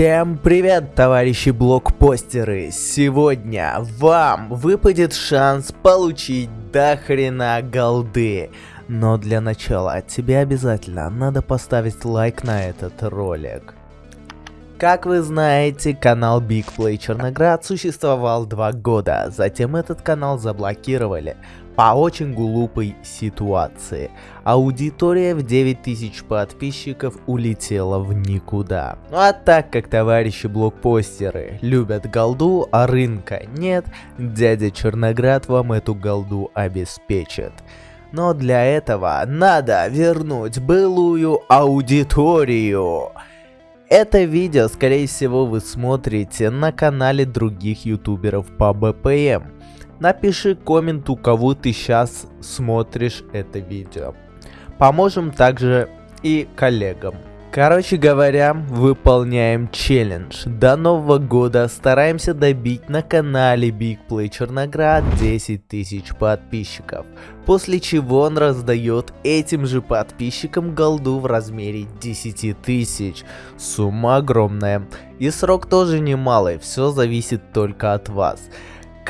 Всем привет, товарищи блокпостеры! Сегодня вам выпадет шанс получить до хрена голды. Но для начала тебе обязательно надо поставить лайк на этот ролик. Как вы знаете, канал Big Play Черноград существовал два года, затем этот канал заблокировали по очень глупой ситуации. Аудитория в 9000 подписчиков улетела в никуда. Ну а так как товарищи блокпостеры любят голду, а рынка нет, дядя Черноград вам эту голду обеспечит. Но для этого надо вернуть былую аудиторию. Это видео, скорее всего, вы смотрите на канале других ютуберов по БПМ. Напиши коммент, у кого ты сейчас смотришь это видео. Поможем также и коллегам. Короче говоря, выполняем челлендж. До нового года стараемся добить на канале Big Play Черноград 10 тысяч подписчиков. После чего он раздает этим же подписчикам голду в размере 10 тысяч. Сумма огромная. И срок тоже немалый, все зависит только от вас.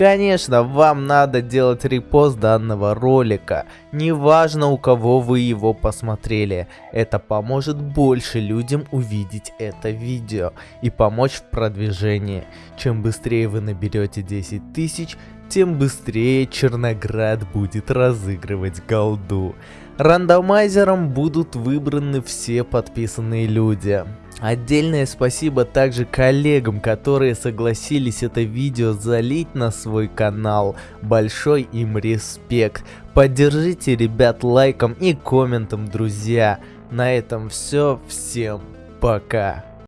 Конечно, вам надо делать репост данного ролика, неважно у кого вы его посмотрели, это поможет больше людям увидеть это видео и помочь в продвижении. Чем быстрее вы наберете 10 тысяч, тем быстрее Черноград будет разыгрывать голду. Рандомайзером будут выбраны все подписанные люди. Отдельное спасибо также коллегам, которые согласились это видео залить на свой канал. Большой им респект. Поддержите ребят лайком и комментом, друзья. На этом все. Всем пока.